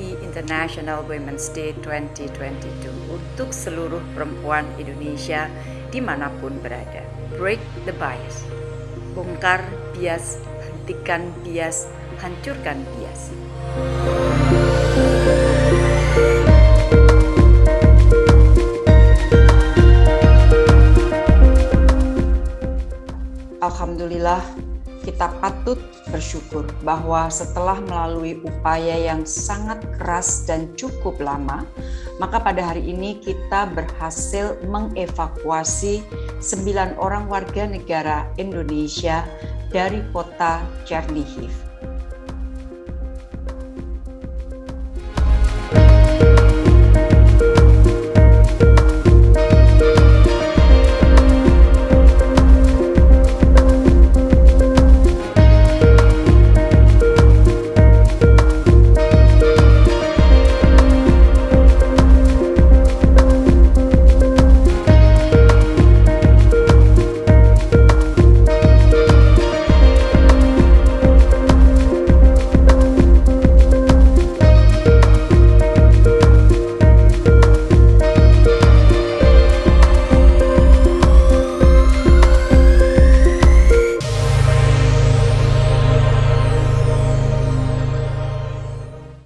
International Women's Day 2022 untuk seluruh perempuan Indonesia di mana pun berada. Break the bias. Bongkar bias, hentikan bias, hancurkan bias. Alhamdulillah kita patut bersyukur bahwa setelah melalui upaya yang sangat keras dan cukup lama, maka pada hari ini kita berhasil mengevakuasi sembilan orang warga negara Indonesia dari kota Chernihiv.